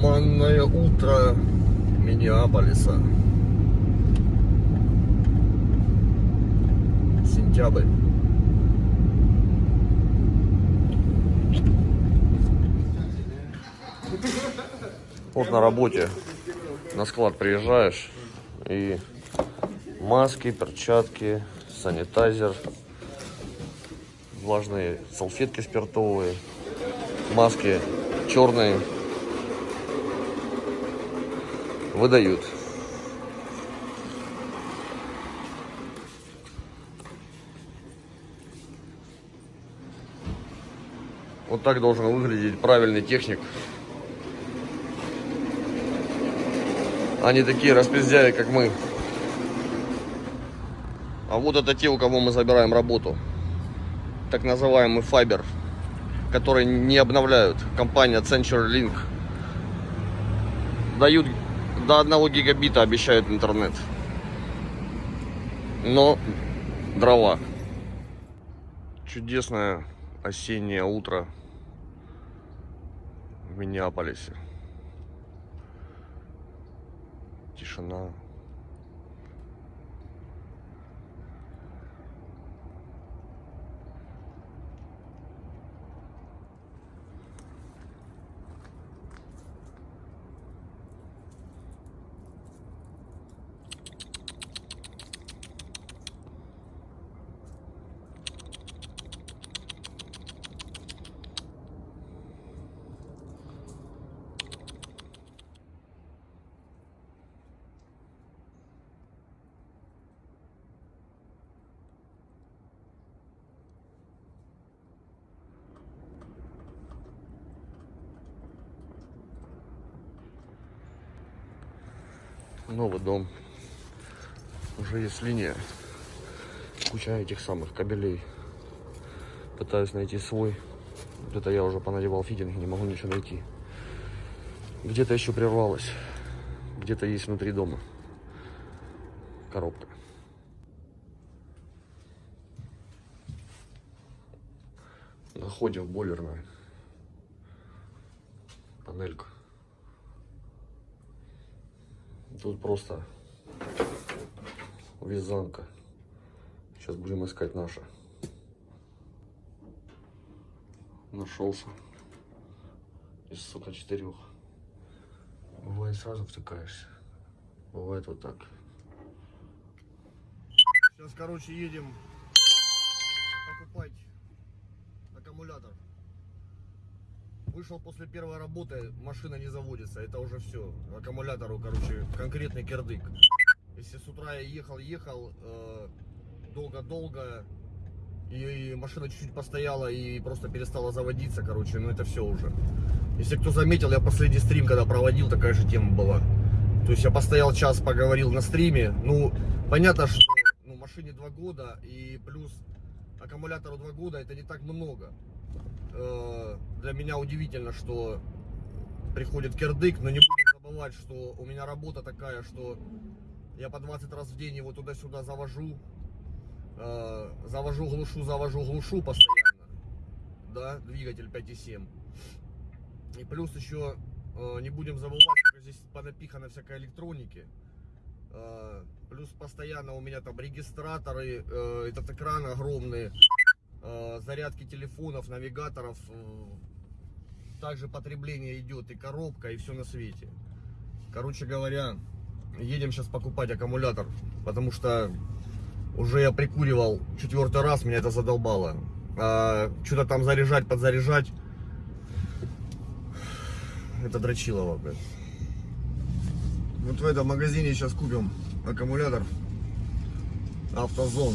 Туманное утро Миннеаполиса. Сентябрь. Вот на работе на склад приезжаешь и маски, перчатки, санитайзер, влажные салфетки спиртовые, маски черные выдают. Вот так должен выглядеть правильный техник. Не такие распиздяи, как мы. А вот это те, у кого мы забираем работу. Так называемый Fiber, который не обновляют. Компания CenturyLink. Дают до 1 гигабита, обещают интернет. Но дрова. Чудесное осеннее утро в Миннеаполисе. Тишина. Новый дом. Уже есть линия. Куча этих самых кабелей. Пытаюсь найти свой. Это я уже понадевал фитинг, не могу ничего найти. Где-то еще прервалось. Где-то есть внутри дома. Коробка. Заходим в бойлерную. Панелька. Тут просто вязанка. Сейчас будем искать наша. Нашелся. Из, сука, четырех. Бывает сразу втыкаешься. Бывает вот так. Сейчас, короче, едем покупать аккумулятор. Вышел после первой работы, машина не заводится, это уже все. Аккумулятору, короче, конкретный кирдык. Если с утра я ехал, ехал э, долго-долго, и машина чуть-чуть постояла и просто перестала заводиться, короче, ну это все уже. Если кто заметил, я последний стрим, когда проводил, такая же тема была. То есть я постоял час, поговорил на стриме. Ну, понятно, что ну, машине два года и плюс аккумулятору два года, это не так много. Э, для меня удивительно, что приходит кирдык, но не будем забывать, что у меня работа такая, что я по 20 раз в день его туда-сюда завожу, э, завожу, глушу, завожу, глушу постоянно, да, двигатель 5.7. И плюс еще э, не будем забывать, что здесь понапихано всякой электроники. Плюс постоянно у меня там регистраторы, этот экран огромный, зарядки телефонов, навигаторов. Э, также потребление идет и коробка, и все на свете. Короче говоря, едем сейчас покупать аккумулятор, потому что уже я прикуривал четвертый раз, меня это задолбало. А, Что-то там заряжать, подзаряжать. Это дрочилово, блядь. Вот в этом магазине сейчас купим аккумулятор. Автозон.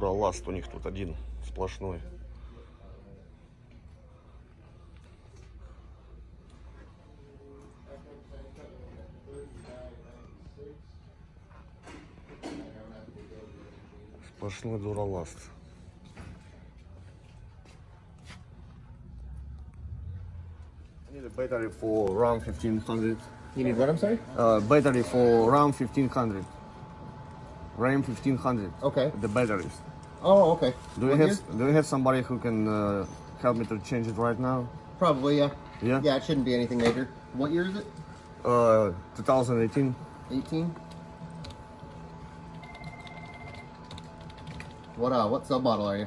Дураласт у них тут один сплошной. Сплошной дураласт. Battery for RAM 1500. You need what? I'm sorry. Uh, battery for RAM 1500. RAM 1500. Okay. The batteries. Oh, okay. Do you have? Do you have somebody who can uh, help me to change it right now? Probably, yeah. Yeah. Yeah, it shouldn't be anything major. What year is it? Uh, 2018. 18. What uh? What sub model are you?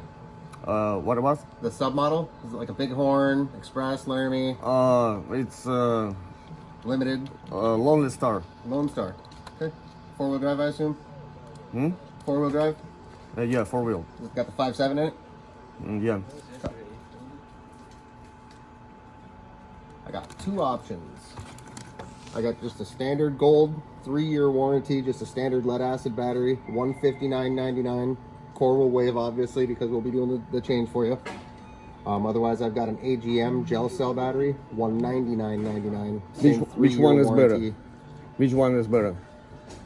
Uh, what about? The sub model is it like a Bighorn, Express, Laramie, Uh, it's uh, Limited, uh, Lonely Star. Lone Star. Okay. Four wheel drive, I assume. Hmm? Four wheel drive. Uh, yeah, four wheel. It's got the five seven in it. Mm, yeah. I got two options. I got just a standard gold three year warranty, just a standard lead acid battery, one fifty nine ninety nine. Core will waive obviously because we'll be doing the, the change for you. Um, otherwise, I've got an AGM gel cell battery, one ninety nine ninety nine. Which- which one is better? Which one is better?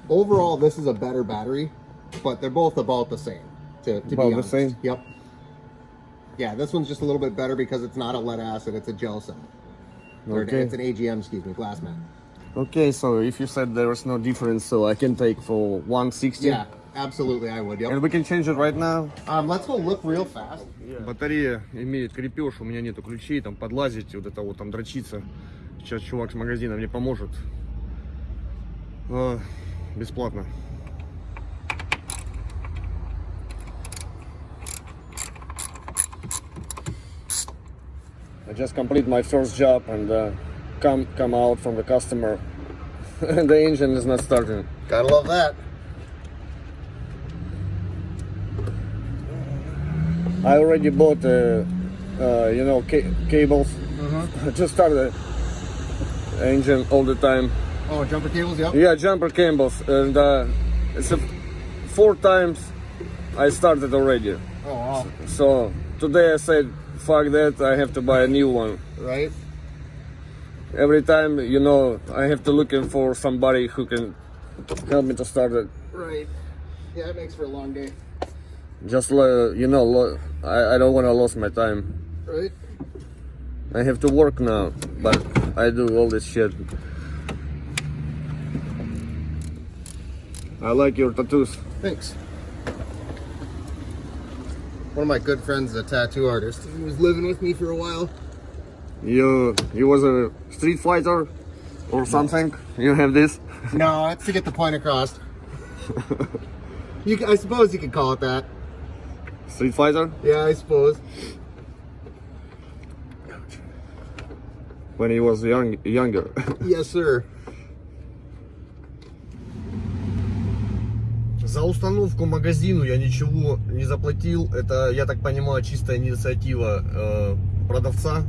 Overall, this is a better battery, but they're both about the same. To, to About be the honest. same? Yep. Yeah, this one's just a little bit better because it's not a lead acid; it's a gel cell. Or Okay. It's an AGM, excuse me, glass mat. Okay, so if you said there is no difference, so I can take for 160. Yeah, absolutely, I would. Yep. And we can change it right now. Um, let's go look real fast. Батарея имеет крепеж, у меня нету ключей, там подлазить, вот это вот там дрочиться. Сейчас чувак с магазина мне поможет. А, бесплатно. I just complete my first job and uh, come come out from the customer. the engine is not starting. Gotta love that. I already bought, uh, uh, you know, ca- cables to start the engine all the time. Oh, jumper cables. Yep. Yeah, jumper cables, and uh, it's a, four times I started already. Oh wow. So today I said, fuck that, I have to buy a new one. Right. Every time, you know, I have to looking for somebody who can help me to start it. Right. Yeah, it makes for a long day. Just, uh, you know, lo- I, I don't want to lose my time. Right. I have to work now, but I do all this shit. I like your tattoos. Thanks. One of my good friends is a tattoo artist. He was living with me for a while. You you was a street fighter or something? You have this? No, it's to get the point across. you, I suppose you could call it that. Street fighter? Yeah, I suppose. When he was young younger. Yes, sir. За установку магазину я ничего не заплатил. Это, я так понимаю, чистая инициатива э, продавца,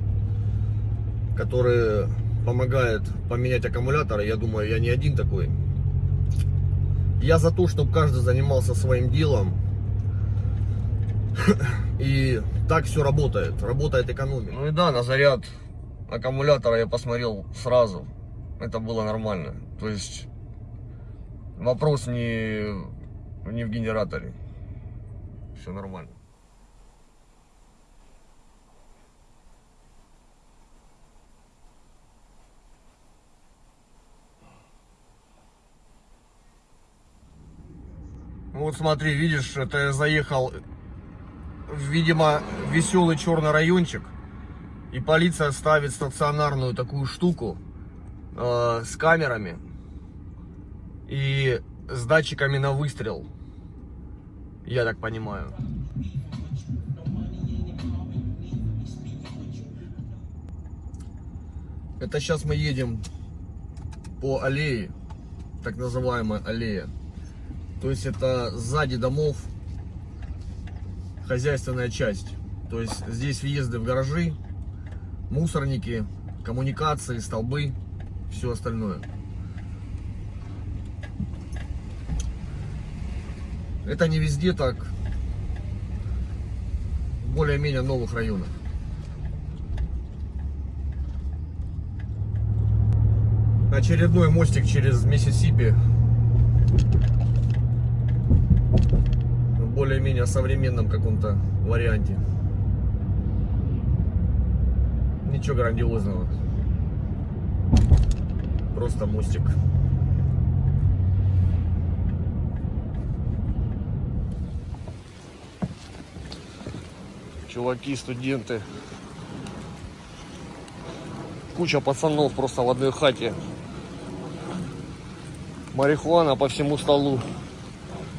который помогает поменять аккумуляторы. Я думаю, я не один такой. Я за то, чтобы каждый занимался своим делом. И так все работает. Работает экономика. Ну и да, на заряд аккумулятора я посмотрел сразу. Это было нормально. То есть вопрос не, не в генераторе. Все нормально. Вот смотри, видишь, это я заехал, видимо, веселый черный райончик. И полиция ставит стационарную такую штуку э, с камерами и с датчиками на выстрел. Я так понимаю. Это сейчас мы едем по аллее, так называемая аллея. То есть это сзади домов хозяйственная часть. То есть здесь въезды в гаражи, мусорники, коммуникации, столбы, все остальное. Это не везде так. В более-менее новых районах. Очередной мостик через Миссисипи. В более-менее современном каком-то варианте. Ничего грандиозного. Просто мостик. Чуваки, студенты. Куча пацанов просто в одной хате. Марихуана по всему столу.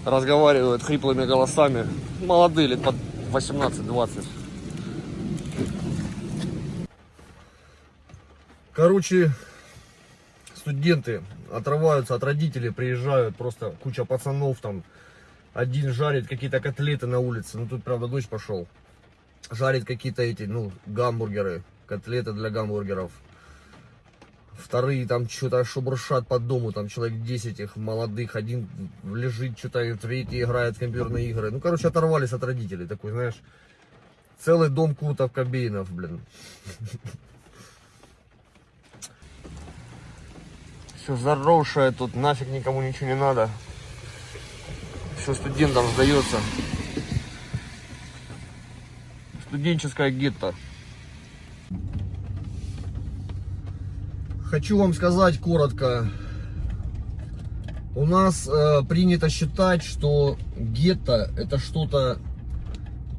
Разговаривают хриплыми голосами. Молодые, лет под 18-20. Короче, студенты отрываются от родителей, приезжают, просто куча пацанов там. Один жарит какие-то котлеты на улице, ну тут, правда, дождь пошел. Жарит какие-то эти, ну, гамбургеры, котлеты для гамбургеров. Вторые там что-то шебуршат по дому, там человек 10 их молодых, один лежит, что-то третий играет в компьютерные игры. Ну, короче, оторвались от родителей, такой, знаешь, целый дом Кутов Кобейнов, блин. Все заросшее тут, нафиг никому ничего не надо. Все студентам сдается. Студенческое гетто. Хочу вам сказать коротко. У нас э, принято считать, что гетто это что-то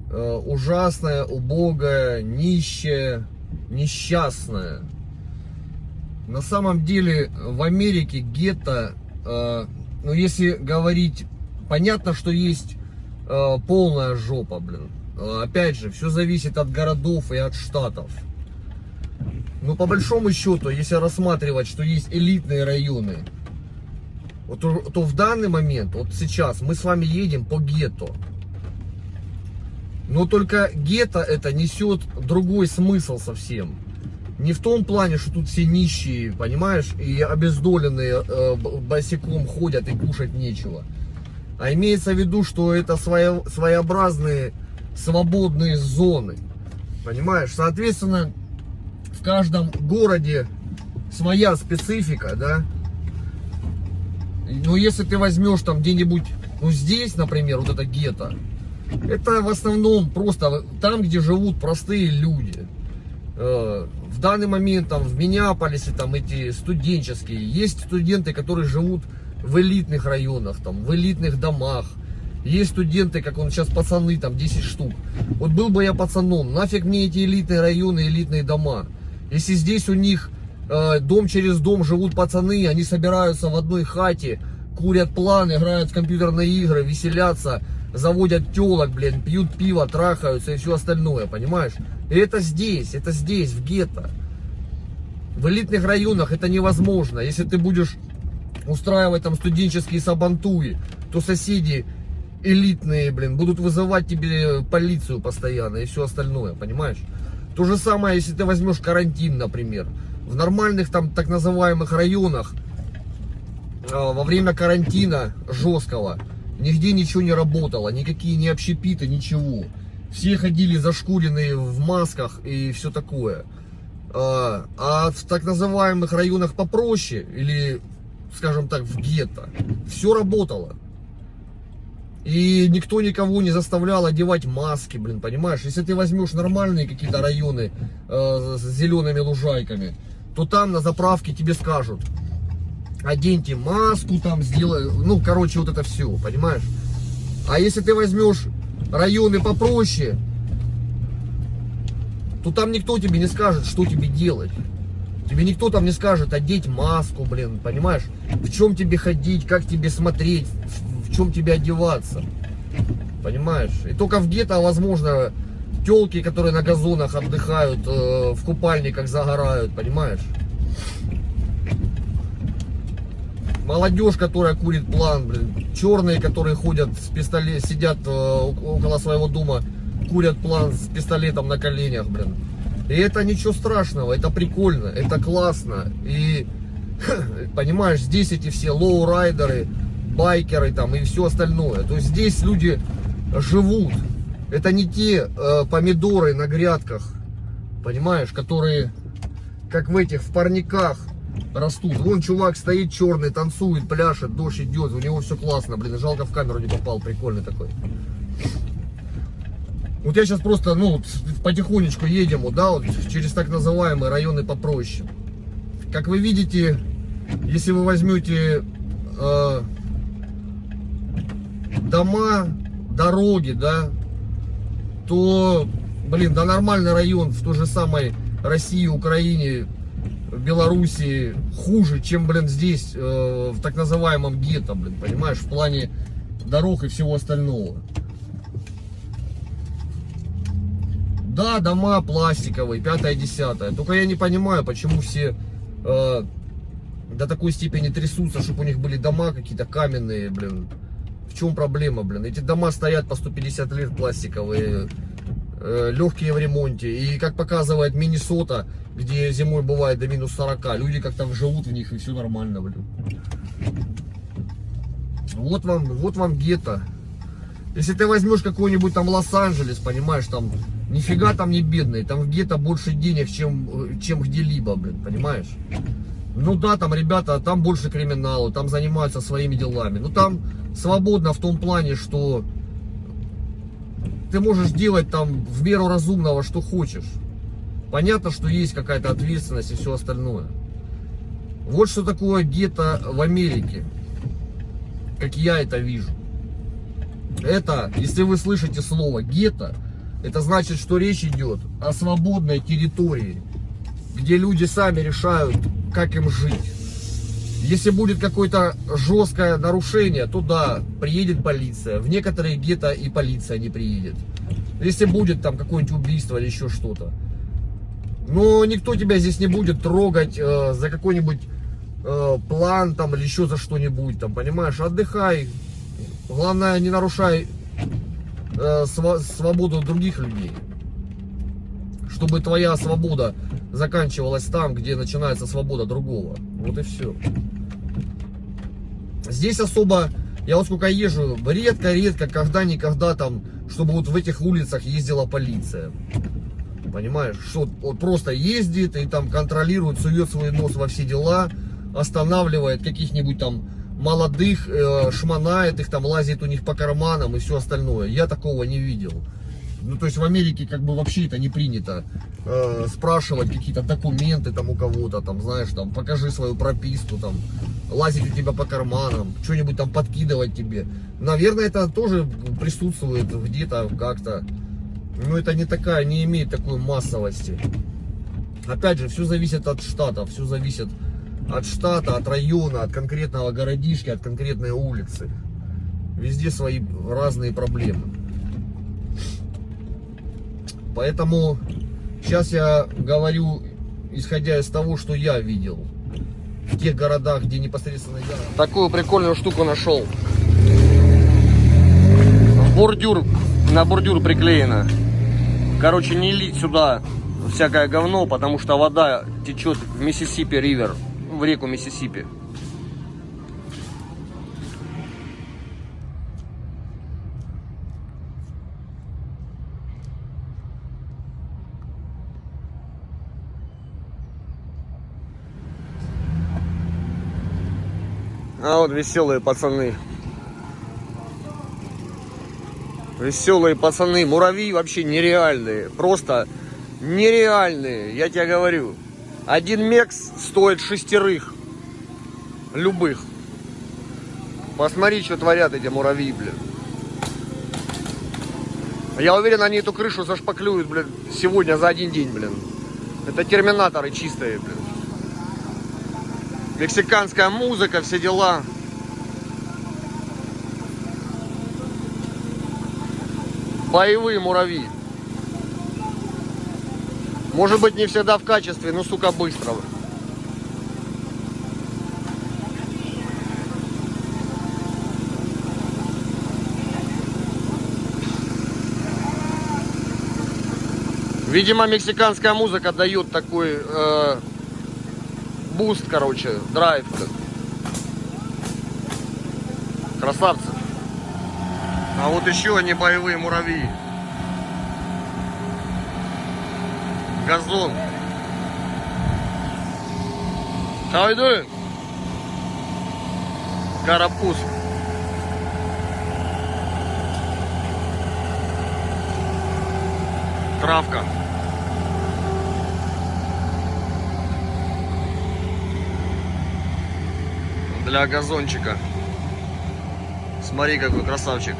э, ужасное, убогое, нищее, несчастное. На самом деле в Америке гетто, э, ну если говорить, понятно, что есть э, полная жопа, блин. Э, опять же, все зависит от городов и от штатов. Но по большому счету, если рассматривать, что есть элитные районы, вот, то, в данный момент, вот сейчас, мы с вами едем по гетто. Но только гетто это несет другой смысл совсем. Не в том плане, что тут все нищие, понимаешь, и обездоленные э, босиком ходят и кушать нечего. А имеется в виду, что это своя, своеобразные свободные зоны. Понимаешь? Соответственно, в каждом городе своя специфика, да. Но если ты возьмешь там где-нибудь, ну здесь, например, вот это гетто, это в основном просто там, где живут простые люди. Э, в данный момент там в Миннеаполисе там эти студенческие, есть студенты, которые живут в элитных районах, там, в элитных домах. Есть студенты, как он сейчас пацаны, там 10 штук. Вот был бы я пацаном, нафиг мне эти элитные районы, элитные дома. Если здесь у них э, дом через дом живут пацаны, они собираются в одной хате, курят план, играют в компьютерные игры, веселятся, заводят телок, блин, пьют пиво, трахаются и все остальное, понимаешь? И это здесь, это здесь, в гетто. В элитных районах это невозможно. Если ты будешь устраивать там студенческие сабантуи, то соседи элитные, блин, будут вызывать тебе полицию постоянно и все остальное, понимаешь? То же самое, если ты возьмешь карантин, например. В нормальных там так называемых районах э, во время карантина жесткого нигде ничего не работало, никакие не общепиты, ничего. Все ходили зашкуренные в масках и все такое. А, а в так называемых районах попроще, или, скажем так, в гетто, все работало. И никто никого не заставлял одевать маски, блин, понимаешь? Если ты возьмешь нормальные какие-то районы э, с зелеными лужайками, то там на заправке тебе скажут, оденьте маску там, сделай, ну, короче, вот это все, понимаешь? А если ты возьмешь районы попроще, то там никто тебе не скажет, что тебе делать. Тебе никто там не скажет одеть маску, блин, понимаешь? В чем тебе ходить, как тебе смотреть, чем тебе одеваться. Понимаешь? И только в гетто, возможно, телки, которые на газонах отдыхают, э, в купальниках загорают, понимаешь? Молодежь, которая курит план, блин. Черные, которые ходят с пистолет, сидят э, около своего дома, курят план с пистолетом на коленях, блин. И это ничего страшного, это прикольно, это классно. И, понимаешь, здесь эти все лоурайдеры, байкеры там и все остальное. То есть здесь люди живут. Это не те э, помидоры на грядках, понимаешь, которые, как в этих, в парниках растут. Вон чувак стоит черный, танцует, пляшет, дождь идет, у него все классно, блин, жалко в камеру не попал, прикольный такой. Вот я сейчас просто, ну, потихонечку едем, да, вот через так называемые районы попроще. Как вы видите, если вы возьмете э, дома, дороги, да, то, блин, да нормальный район в той же самой России, Украине, Белоруссии хуже, чем, блин, здесь, э, в так называемом гетто, блин, понимаешь, в плане дорог и всего остального. Да, дома пластиковые, пятое, десятое. Только я не понимаю, почему все э, до такой степени трясутся, чтобы у них были дома какие-то каменные, блин. В чем проблема, блин? Эти дома стоят по 150 лет пластиковые, э, легкие в ремонте. И как показывает Миннесота, где зимой бывает до минус 40, люди как-то живут в них и все нормально, блин. Вот вам, вот вам гетто. Если ты возьмешь какой-нибудь там Лос-Анджелес, понимаешь, там нифига там не бедный, там в гетто больше денег, чем, чем где-либо, блин, понимаешь? Ну да, там ребята, там больше криминала, там занимаются своими делами. Ну там свободно в том плане, что ты можешь делать там в меру разумного, что хочешь. Понятно, что есть какая-то ответственность и все остальное. Вот что такое гетто в Америке, как я это вижу. Это, если вы слышите слово гетто, это значит, что речь идет о свободной территории, где люди сами решают, как им жить. Если будет какое-то жесткое нарушение, то да, приедет полиция. В некоторые гетто и полиция не приедет. Если будет там какое-нибудь убийство или еще что-то. Но никто тебя здесь не будет трогать э, за какой-нибудь э, план там или еще за что-нибудь там, понимаешь? Отдыхай. Главное, не нарушай э, св свободу других людей. Чтобы твоя свобода заканчивалась там, где начинается свобода другого. Вот и все. Здесь особо, я вот сколько езжу, редко-редко, когда-никогда там, чтобы вот в этих улицах ездила полиция. Понимаешь, что вот просто ездит и там контролирует, сует свой нос во все дела, останавливает каких-нибудь там молодых, э, шманает их, там лазит у них по карманам и все остальное. Я такого не видел. Ну, то есть в Америке как бы вообще это не принято э, спрашивать какие-то документы там у кого-то, там, знаешь, там, покажи свою прописку, там, лазить у тебя по карманам, что-нибудь там подкидывать тебе. Наверное, это тоже присутствует где-то как-то. Но это не такая, не имеет такой массовости. Опять же, все зависит от штата, все зависит от штата, от района, от конкретного городишки, от конкретной улицы. Везде свои разные проблемы. Поэтому сейчас я говорю, исходя из того, что я видел в тех городах, где непосредственно я... Такую прикольную штуку нашел. Бордюр, на бордюр приклеено. Короче, не лить сюда всякое говно, потому что вода течет в Миссисипи Ривер, в реку Миссисипи. А вот веселые пацаны. Веселые пацаны. Муравьи вообще нереальные. Просто нереальные. Я тебе говорю. Один мекс стоит шестерых. Любых. Посмотри, что творят эти муравьи, блин. Я уверен, они эту крышу зашпаклюют, блин, сегодня за один день, блин. Это терминаторы чистые, блин. Мексиканская музыка, все дела. Боевые муравьи. Может быть не всегда в качестве, но сука быстро. Видимо, мексиканская музыка дает такой э, буст, короче, драйв. Красавцы. А вот еще они боевые муравьи. Газон. How you doing? Карапуз. Травка. Для газончика. Смотри, какой красавчик.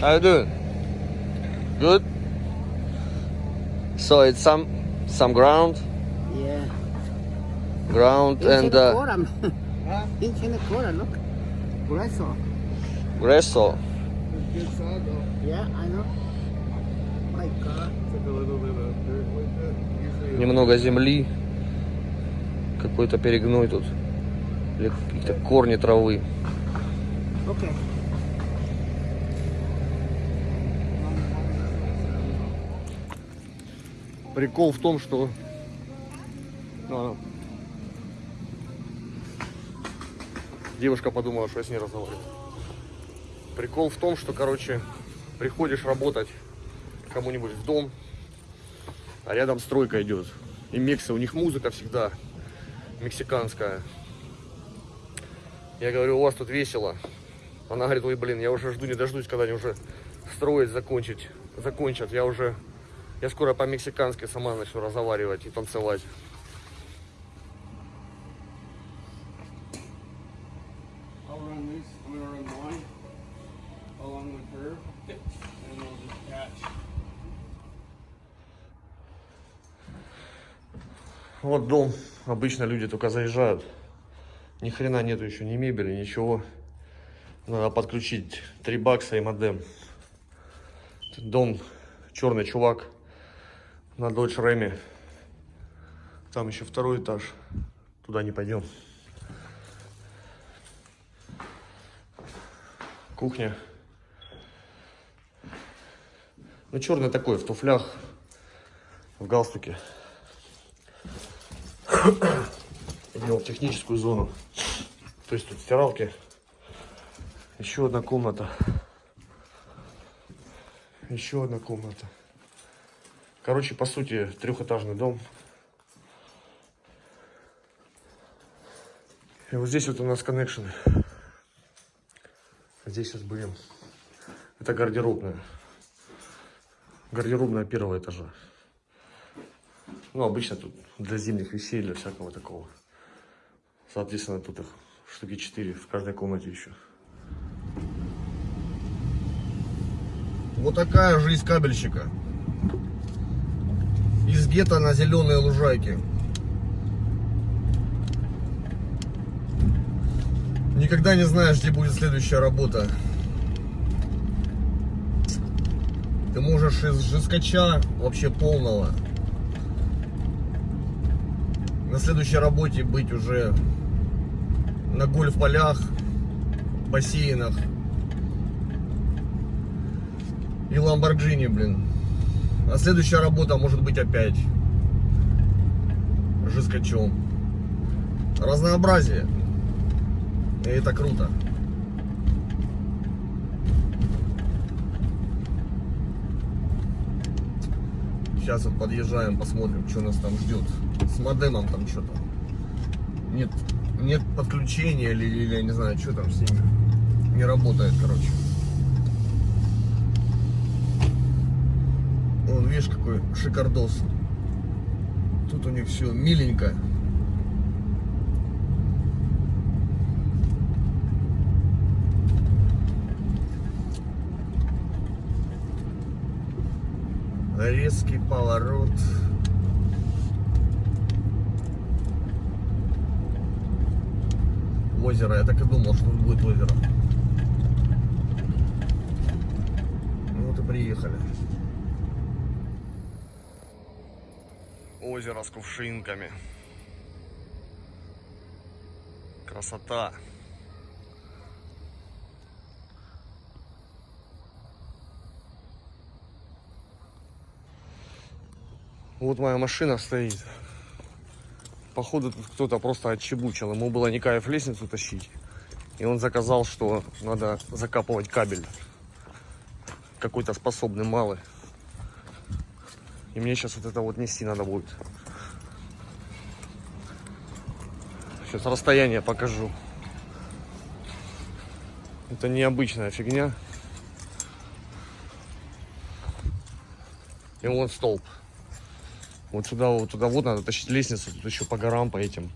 How you doing? Good. So it's some some ground, Yeah. ground It's and in the uh, corner. it's in the corner, look. Grueso. Gresso. Yeah, I know. My God. Немного земли, какой-то перегной тут, или какие-то корни травы. Okay. Прикол в том, что а, девушка подумала, что я с ней разговариваю. Прикол в том, что, короче, приходишь работать кому-нибудь в дом, а рядом стройка идет. И мексы, у них музыка всегда мексиканская. Я говорю, у вас тут весело. Она говорит, ой, блин, я уже жду, не дождусь, когда они уже строить закончить, закончат. Я уже, я скоро по-мексикански сама начну разговаривать и танцевать. Вот дом. Обычно люди только заезжают. Ни хрена нету еще ни мебели, ничего. Надо подключить 3 бакса и модем. Дом, черный чувак на Dodge Ram. Там еще второй этаж. Туда не пойдем. Кухня. Ну, черный такой, в туфлях, в галстуке. Идем в техническую зону. То есть тут стиралки. Еще одна комната. Еще одна комната. Короче, по сути, трехэтажный дом. И вот здесь вот у нас коннекшены. Здесь сейчас будем. Это гардеробная. Гардеробная первого этажа. Ну, обычно тут для зимних вещей, для всякого такого. Соответственно, тут их штуки 4 в каждой комнате еще. Вот такая жизнь кабельщика. Из гетто на зеленые лужайки. Никогда не знаешь, где будет следующая работа. Ты можешь из жескача вообще полного на следующей работе быть уже на гольф-полях, бассейнах и Ламборджини, блин. А следующая работа может быть опять жескачом. Разнообразие. И это круто. Сейчас вот подъезжаем, посмотрим, что нас там ждет. С модемом там что-то. Нет, нет подключения или, или я не знаю, что там с ними. Не работает, короче. Вон, видишь, какой шикардос. Тут у них все миленько. Резкий поворот. Озеро. Я так и думал, что тут будет озеро. Ну вот и приехали. Озеро с кувшинками. Красота. Вот моя машина стоит. Походу тут кто-то просто отчебучил. Ему было не кайф лестницу тащить. И он заказал, что надо закапывать кабель. Какой-то способный малый. И мне сейчас вот это вот нести надо будет. Сейчас расстояние покажу. Это необычная фигня. И вон столб. Вот сюда, вот туда вот надо тащить лестницу, тут еще по горам, по этим.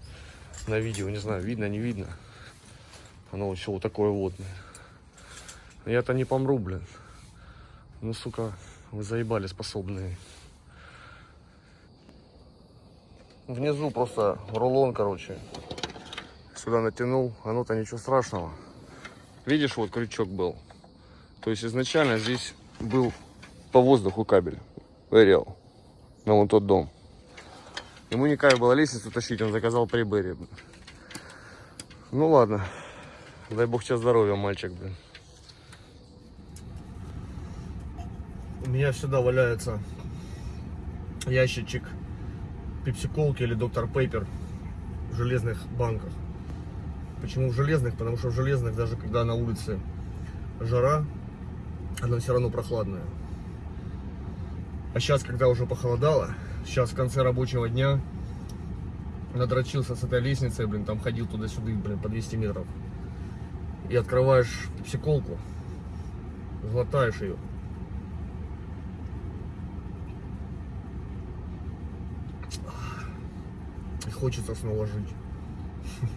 На видео, не знаю, видно, не видно. Оно все вот такое вот. Я-то не помру, блин. Ну, сука, вы заебали способные. Внизу просто рулон, короче. Сюда натянул, оно-то ничего страшного. Видишь, вот крючок был. То есть изначально здесь был по воздуху кабель. Вырел. На вон тот дом. Ему не кайф было лестницу тащить, он заказал прибыри. Ну ладно. Дай бог тебе здоровья, мальчик, блин. У меня всегда валяется ящичек пепсиколки или доктор Пейпер в железных банках. Почему в железных? Потому что в железных, даже когда на улице жара, она все равно прохладная. А сейчас, когда уже похолодало, сейчас в конце рабочего дня надрочился с этой лестницей, блин, там ходил туда-сюда, блин, по 200 метров. И открываешь пепсиколку, глотаешь ее. Хочется снова жить.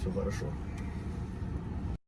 Все хорошо.